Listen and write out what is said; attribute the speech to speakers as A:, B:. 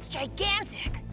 A: It's gigantic!